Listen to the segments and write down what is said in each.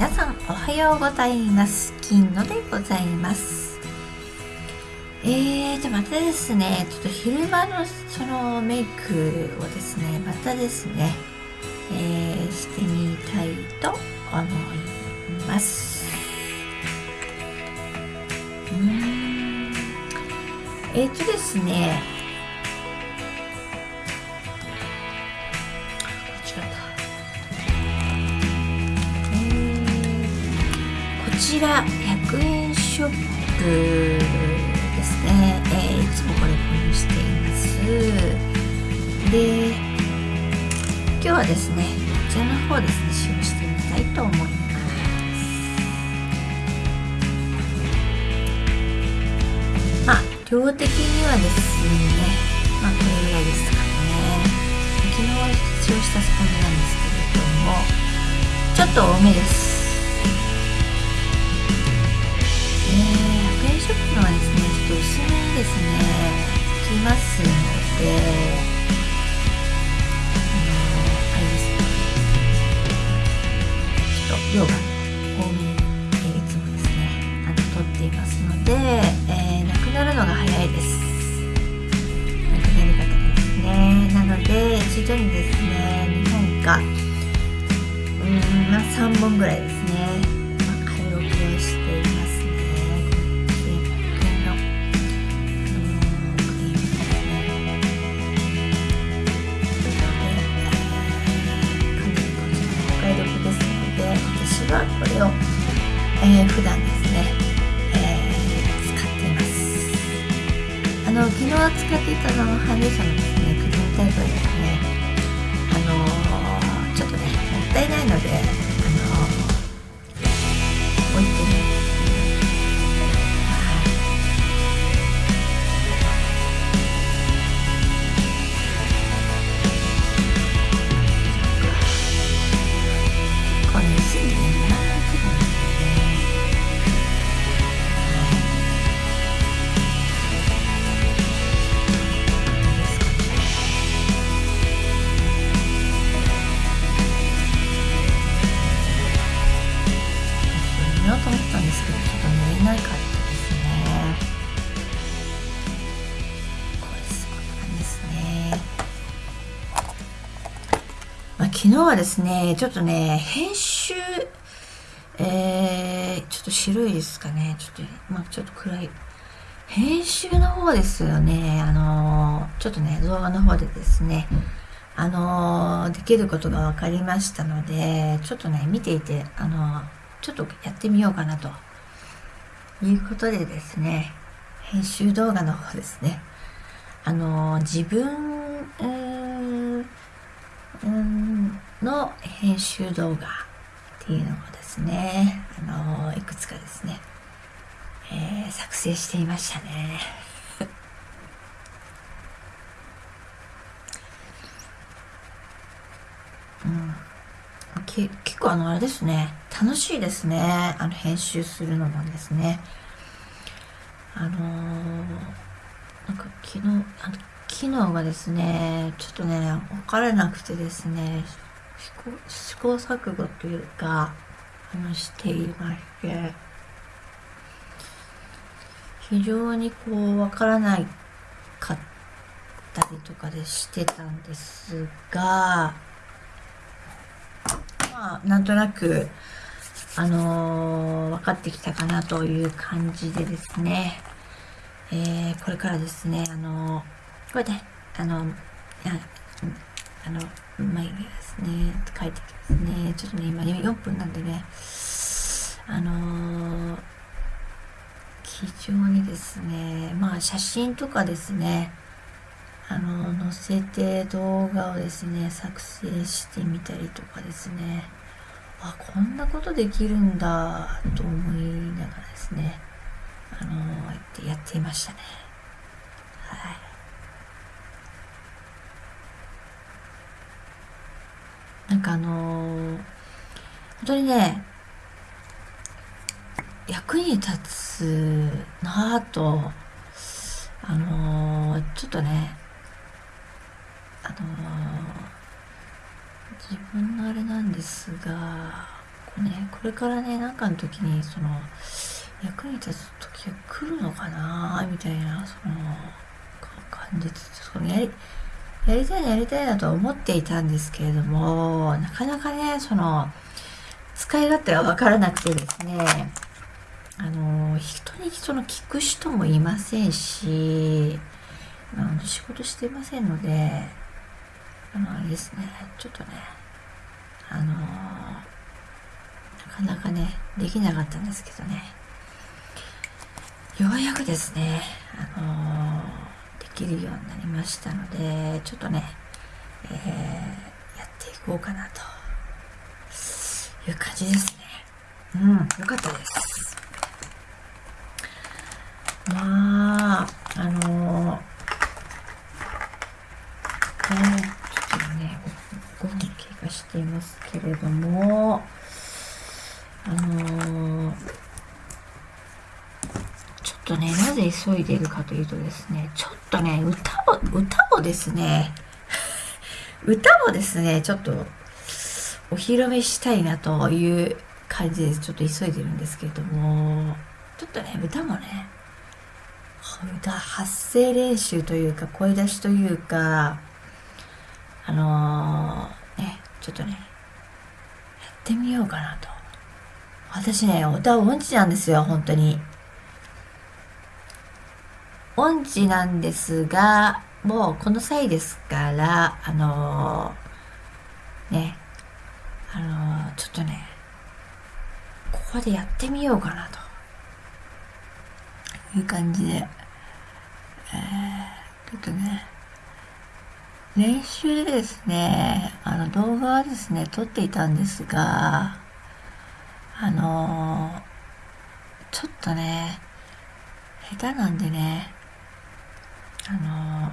皆さんおはようございます。金野でございます。えーとまたですね。ちょっと昼間のそのメイクをですねまたですね、えー、してみたいと思います。うん。えーとですねちら100円ショップですね、えー、いつもこれ購入しています。で今日はですねこちらの方ですね使用してみたいと思います。まあ量的にはですねまあこれぐらいですかね。昨日使用したスポンジなんですけれどもちょっと多めです。ですね。つきますので。あのあれです。ね昨日はですね、ちょっとね、編集、えー、ちょっと白いですかね。ちょっと、まあちょっと暗い。編集の方ですよね。あのー、ちょっとね、動画の方でですね、あのー、できることが分かりましたので、ちょっとね、見ていて、あのちょっとやってみようかなと。いうことでですね、編集動画の方ですね。あの自分、うーんの編集動画っていうのをですね、あのいくつかですね、えー、作成していましたね。うん、け結構あのあれですね楽しいですねあの編集するのもですねあのー、なんか昨日あの機能がですね、ちょっとね、わからなくてですね、試行錯誤というか、話していまして、非常にこう、わからないかったりとかでしてたんですが、まあ、なんとなく、あのー、分かってきたかなという感じでですね、えー、これからですね、あのーこれで、あの、ああの、眉毛ですね、書いてきますね。ちょっとね、今4分なんでね、あのー、非常にですね、まあ写真とかですね、あの、載せて動画をですね、作成してみたりとかですね、あ、こんなことできるんだと思いながらですね、あのー、やっていましたね。はい。かあのー、本当にね、役に立つなぁと、あのー、ちょっとね、あのー、自分のあれなんですが、構ねこれからねなんかの時にその役に立つ時が来るのかなみたいなその感じそのやりやりたいなやりたいなと思っていたんですけれどもなかなかねその使い勝手が分からなくてですねあの人にその聞く人もいませんしあの仕事していませんのであのあれですねちょっとねあのなかなかねできなかったんですけどね。ようやくですねあのきるようになりましたのでちょっとね、えー、やっていこうかなという感じですね。うんよかったですまああのーちょっとね5分経過していますけれどもあのー、ちょっとねなぜ急いでいるかというとですねちょっとね歌を歌をですね 歌をですねちょっとお披露目したいなという感じですちょっと急いでるんですけれどもちょっとね歌もね歌発声練習というか声出しというかあのー、ね、ちょっとね、やってみようかなと。私ね、歌音痴なんですよ、本当に。音痴なんですが、もうこの際ですから、あのー、ね、あのー、ちょっとね、ここでやってみようかなと。いう感じで、えー、ちょっとね、練習でですね、あの動画はですね、撮っていたんですが、あのー、ちょっとね、下手なんでね、あの、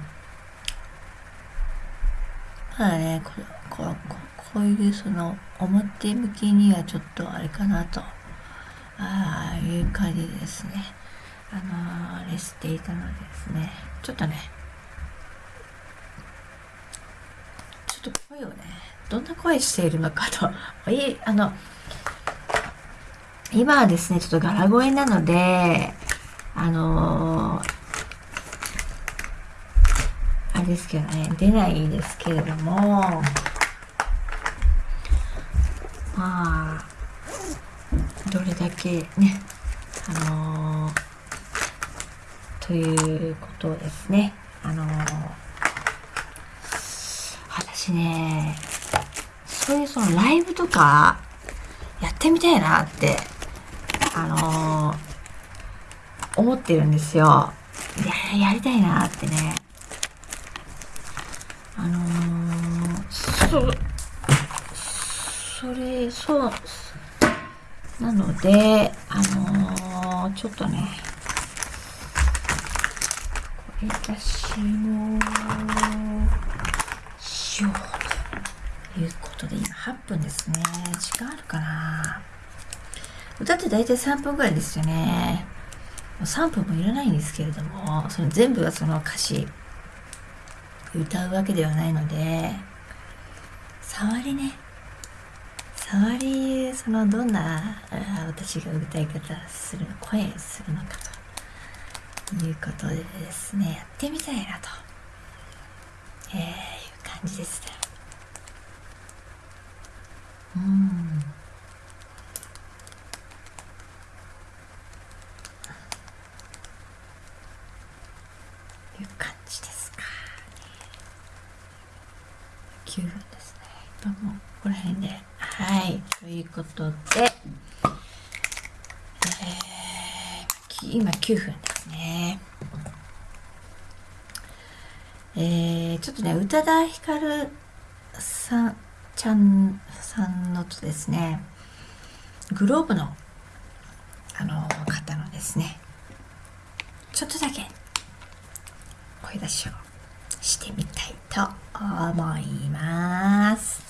まだね、ここここういうその表向きにはちょっとあれかなと、ああいう感じですね、あのー、レスしていたのでですね、ちょっとね、ちょっと声をねどんな声しているのかと。いあの今はですねちょっと柄声なのであのー、ですけどね出ないですけれどもまあどれだけねあのー、ということですねあのー私ね、そういうそのライブとかやってみたいなって、あのー、思ってるんですよ。や、やりたいなってね。あのー、そ、それ、そう、なので、あのー、ちょっとね、これ私も、しようということで今8分ですね。時間あるかな。歌って大体3分ぐらいですよね。3分もいらないんですけれどもその全部はその歌詞。歌うわけではないので触りね。触りそのどんな私が歌い方する声するのかということでですねやってみたいなと、えー感じです。ねうんいう感じですか、9分ですね今もここら辺ではいということで、えー、今9分ですねえー、ちょっとね、宇多田ヒカルさん、ちゃんさんのとですね、グローブの、あの、方のですね、ちょっとだけ声出しをしてみたいと思います。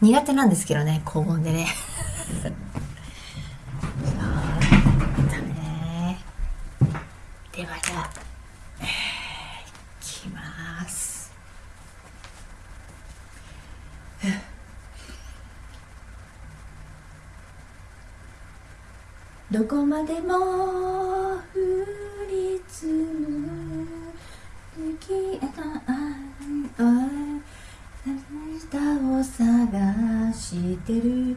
苦手なんですけどね、高温でね。だね。ではじゃあ、いきます。どこまでもてる。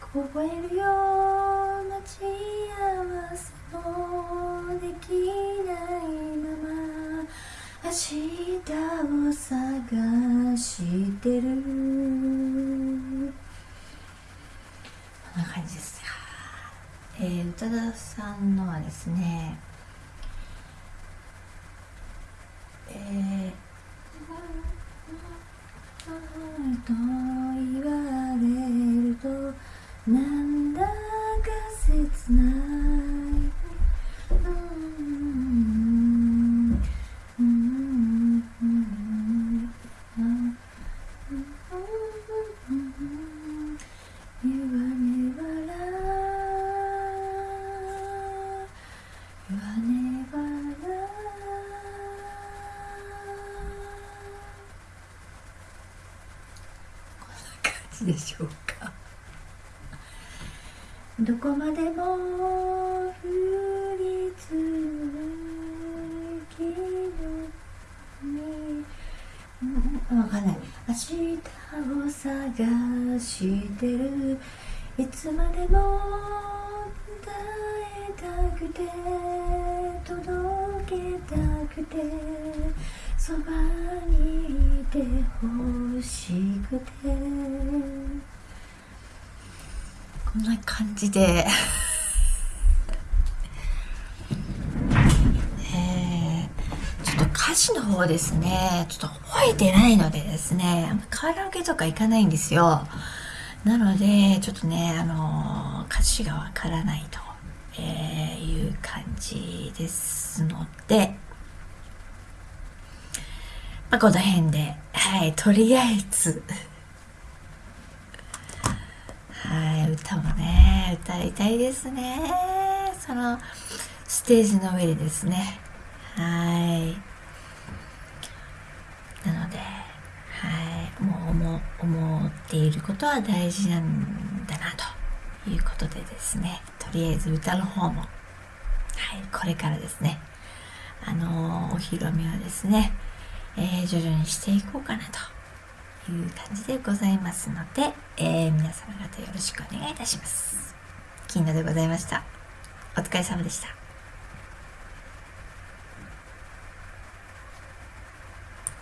凍えるよ待ち合わせもできないまま。明日を探してる。こんな感じです。えー、宇多田さんのはですねでしょうか。どこまでも降り積む雪にわかんない。明日を探してる。いつまでも伝えたくて届けたくてそばにいてほしくて。こんな感じで。えー、ちょっと歌詞の方ですね。ちょっと覚えてないのでですね。カラオケとか行かないんですよ。なのでちょっとねあの歌詞がわからないと、えー、いう感じですので。まあ、この辺で、はい、とりあえず、はい、歌もね、歌いたいですね。その、ステージの上でですね。はい。なので、はい、もう思っていることは大事なんだな、ということでですね、とりあえず歌の方も、はい、これからですね、あのー、お披露目はですね、えー、徐々にしていこうかなという感じでございますので、えー、皆様方よろしくお願いいたします。金野でございました。お疲れ様でした。